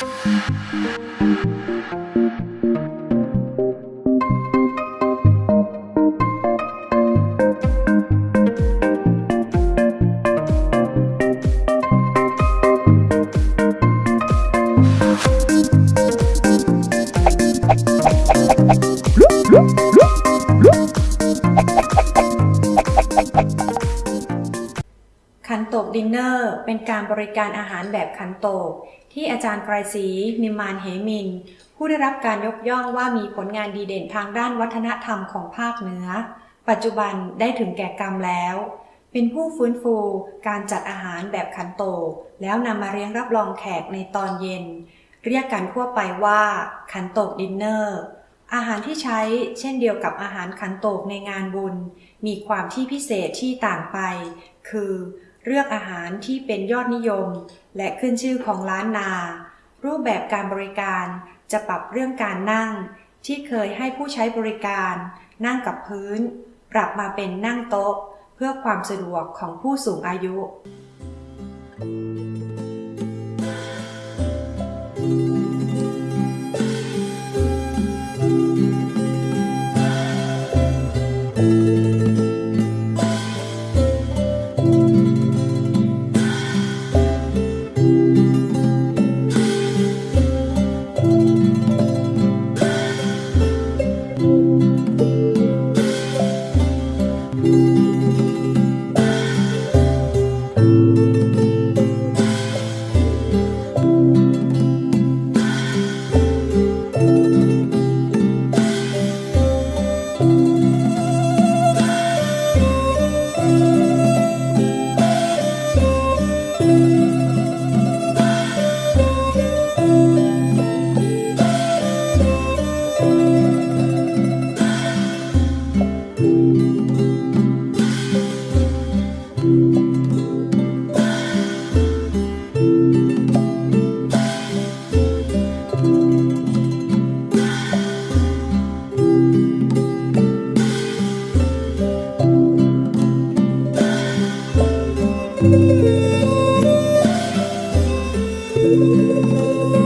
Thank you. นโตกดินเนอร์ เป็นการบริการอาหารแบบขันโตก ที่อาจารย์ไกรศรีนิมมานเหมินท์ ผู้ได้รับการยกย่องว่ามีผลงานดีเด่นทางด้านวัฒนธรรมของภาคเหนือ ปัจจุบันได้ถึงแก่กรรมแล้ว เป็นผู้ฟื้นฟูการจัดอาหารแบบขันโตก แล้วนำมาเลี้ยงรับรองแขกในตอนเย็น เรียกกันทั่วไปว่า ขันโตกดินเนอร์อาหารที่ใช้เช่นเดียวกับอาหารขันโตกในงานบุญ มีความที่พิเศษที่ต่างไป คือ เลือกอาหารที่เป็นยอดนิยม และขึ้นชื่อของร้านนา รูปแบบการบริการจะปรับเรื่องการนั่ง ที่เคยให้ผู้ใช้บริการ นั่งกับพื้น ปรับมาเป็นนั่งโต๊ะ เพื่อความสะดวกของผู้สูงอายุ Música